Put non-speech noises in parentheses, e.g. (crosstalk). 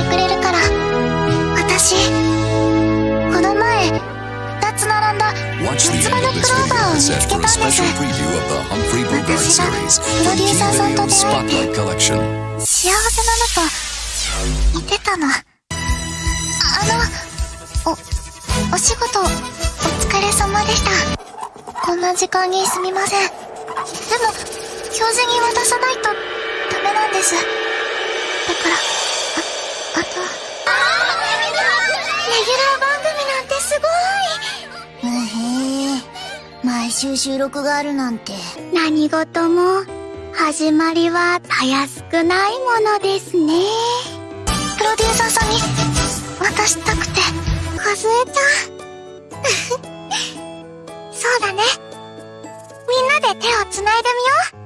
してくれるから。私この前2つ並んだ四つ葉のクローバーを見つけたんです。私がプロデューサーさんと出会って幸せなのと似てたの。あのおお仕事お疲れ様でした。こんな時間にすみません。でも教授に渡さないとダメなんです。だからああとレギュラー番組なんてすごい。へえ毎週収録があるなんて。何事も始まりはたやすくないものですね。プロデューサーさんに渡したくて。数えちゃう (laughs) そうだね。みんなで手をつないでみよう